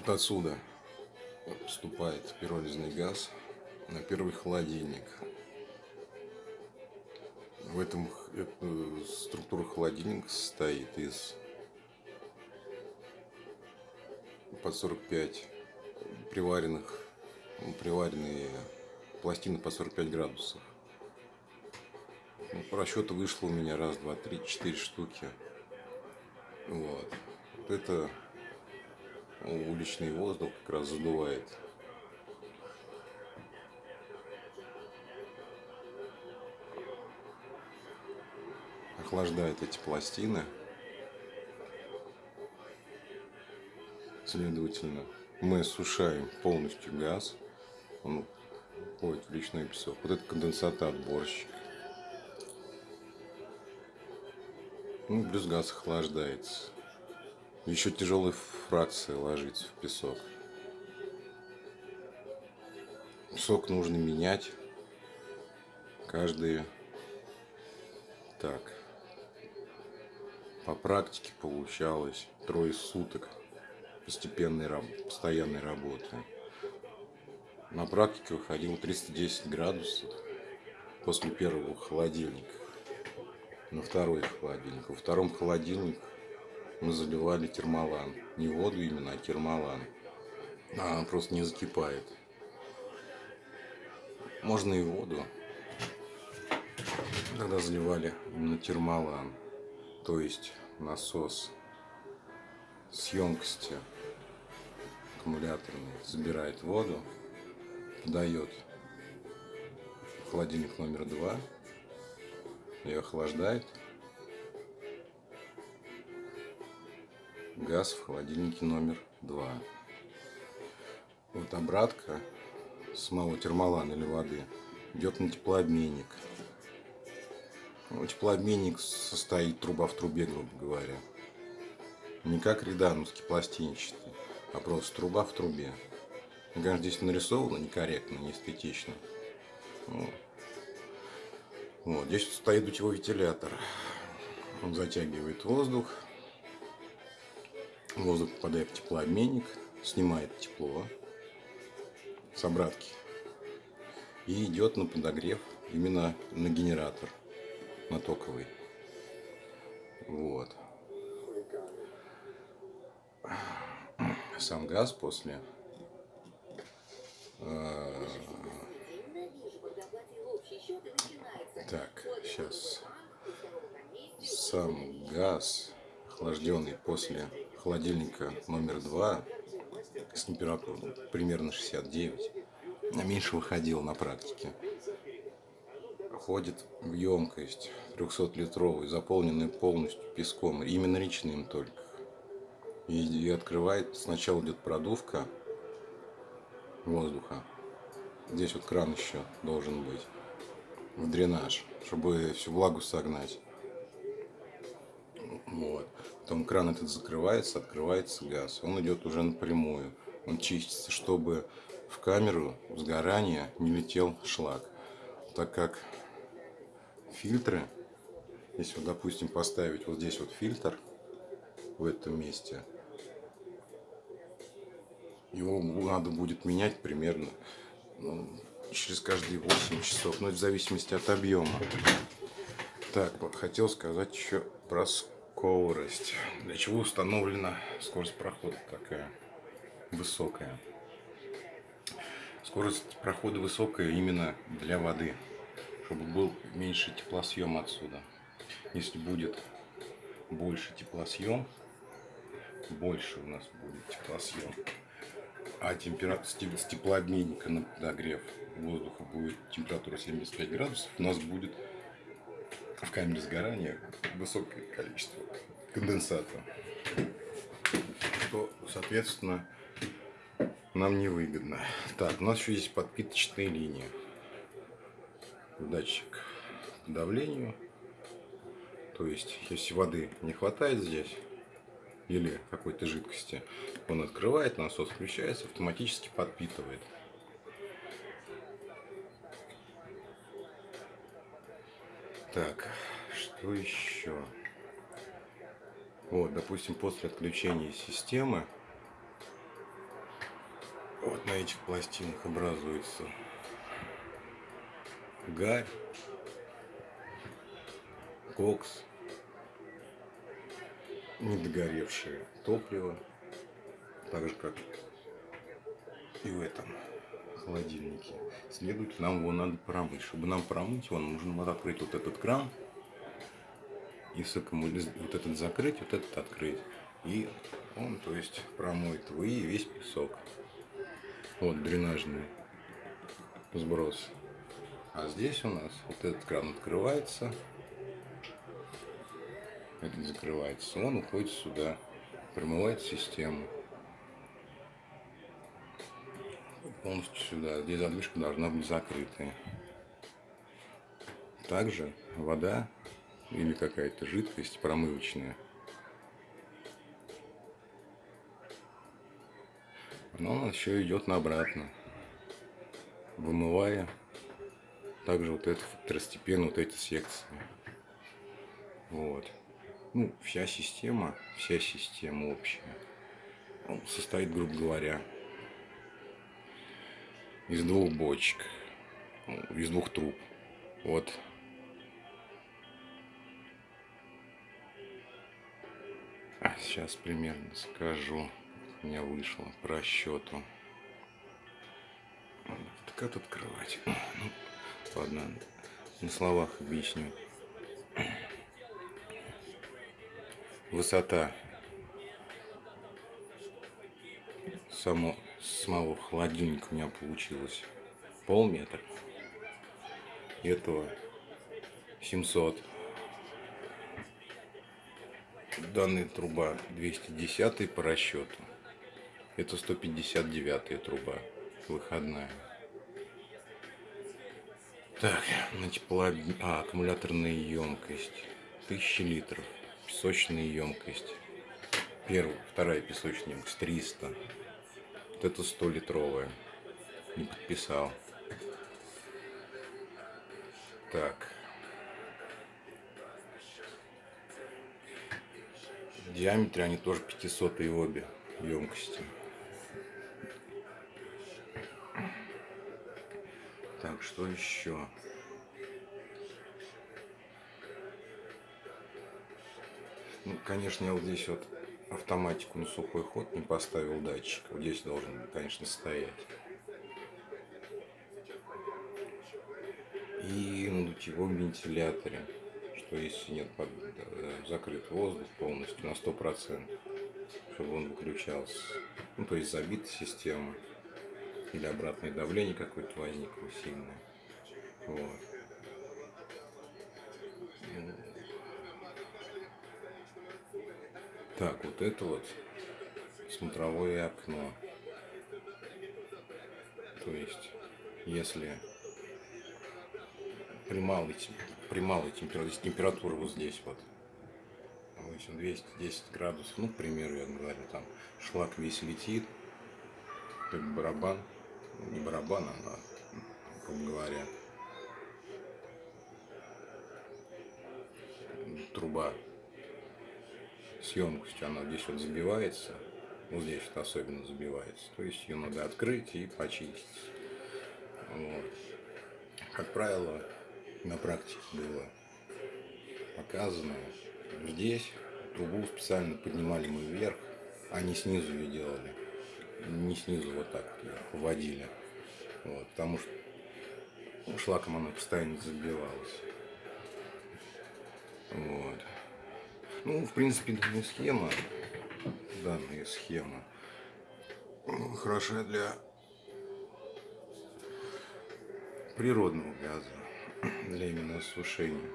Вот отсюда поступает пиролизный газ на первый холодильник. В этом э, структура холодильника состоит из под 45 приваренных, приваренные пластины по 45 градусов. Ну, вышло у меня раз, два, три, четыре штуки. Вот. вот это уличный воздух как раз задувает. Охлаждает эти пластины. Следовательно, мы сушаем полностью газ. Он уходит в личный песок. Вот это конденсата отборщик. Ну, плюс газ охлаждается. Еще тяжелая фракция ложится в песок. Песок нужно менять. Каждые так. По практике получалось. Трое суток постепенной постоянной работы. На практике выходило 310 градусов после первого холодильника. На второй холодильник. Во втором холодильнике мы заливали термалан. Не воду именно, а термалан. А она просто не закипает. Можно и воду. Тогда заливали именно термалан. То есть насос с емкости аккумуляторный забирает воду, подает холодильник номер два, ее охлаждает газ в холодильнике номер два. Вот обратка с малого термолана или воды идет на теплообменник. Ну, теплообменник состоит труба в трубе, грубо говоря. Не как редановский пластинчатый, а просто труба в трубе. Ну, конечно, здесь нарисовано некорректно, неэстетично. Ну, вот, здесь стоит дутевой вентилятор. Он затягивает воздух, Воздух попадает в теплообменник, снимает тепло с обратки и идет на подогрев именно на генератор, на токовый. Вот. Сам газ после э, так, сейчас сам газ охлажденный после холодильника номер два с температурой примерно 69, а меньше выходил на практике. Ходит в емкость 300-литровую, заполненную полностью песком, именно речным только. И, и открывает, сначала идет продувка воздуха. Здесь вот кран еще должен быть в дренаж, чтобы всю влагу согнать. Вот. Потом кран этот закрывается, открывается газ. Он идет уже напрямую. Он чистится, чтобы в камеру сгорания не летел шлак. Так как фильтры, если, вот, допустим, поставить вот здесь вот фильтр, в этом месте, его надо будет менять примерно ну, через каждые 8 часов, но это в зависимости от объема. Так, хотел сказать еще про скорость. Для чего установлена скорость прохода такая высокая? Скорость прохода высокая именно для воды, чтобы был меньше теплосъем отсюда. Если будет больше теплосъем, больше у нас будет теплосъем, а температура с теплообменника на подогрев воздуха будет температура 75 градусов, у нас будет в камере сгорания высокое количество конденсата, то, соответственно, нам невыгодно. Так, у нас еще есть подпиточные линии. Датчик по давлению. То есть, если воды не хватает здесь, или какой-то жидкости, он открывает, насос включается, автоматически подпитывает. Так, что еще? Вот, допустим, после отключения системы Вот на этих пластинах образуется гарь, кокс, недогоревшее топливо, так же как и в этом холодильнике. Следовательно, нам его надо промыть. Чтобы нам промыть его, нужно вот открыть вот этот кран и вот этот закрыть, вот этот открыть. И он, то есть, промоет вы и весь песок. Вот дренажный сброс. А здесь у нас вот этот кран открывается, этот закрывается, он уходит сюда, промывает систему. Полностью сюда. Здесь задвижка должна быть закрытая. Также вода или какая-то жидкость промывочная. Она у нас еще идет на обратно, вымывая также вот это второстепенно вот эти секции. Вот. Ну, вся система, вся система общая состоит, грубо говоря, из двух бочек, из двух труб. Вот. А, сейчас примерно скажу. У меня вышло по расчету. Так как открывать? Ну, ладно, на словах объясню. Высота само самого холодильника у меня получилось полметра. Этого 700. Данная труба 210 по расчету. Это 159 труба выходная. Так, на тепло... а, аккумуляторная емкость 1000 литров. Песочная емкость. Первая, вторая песочная емкость 300. Вот это 100 литровая. Не подписал. Так. В диаметре они тоже 500 обе емкости. Так, что еще? Ну, конечно, я вот здесь вот автоматику на сухой ход не поставил датчик. Вот здесь должен, конечно, стоять. И на дутевом вентиляторе, что если нет под, э, закрыт воздух полностью на 100%, чтобы он выключался. Ну, то есть забита система. Или обратное давление какое-то возникло сильное. Вот. Так, вот это вот смотровое окно. То есть, если при малой, при малой температуре, температура вот здесь вот, допустим, 210 градусов, ну, к примеру, я говорю, там шлак весь летит, как барабан, ну, не барабан, а, грубо говоря, труба с емкостью она здесь вот забивается, вот здесь вот особенно забивается, то есть ее надо открыть и почистить. Вот. Как правило, на практике было показано, здесь трубу специально поднимали мы вверх, а не снизу ее делали, не снизу вот так вот вводили, вот, потому что ну, шлаком она постоянно забивалась. Вот. Ну, в принципе, данная схема, данная схема ну, хороша для природного газа, для именно осушения.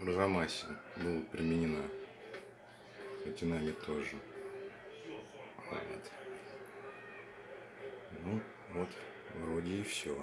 В Рожамасе была применена, кстати, нами тоже. Вот. Ну, вот, вроде и все.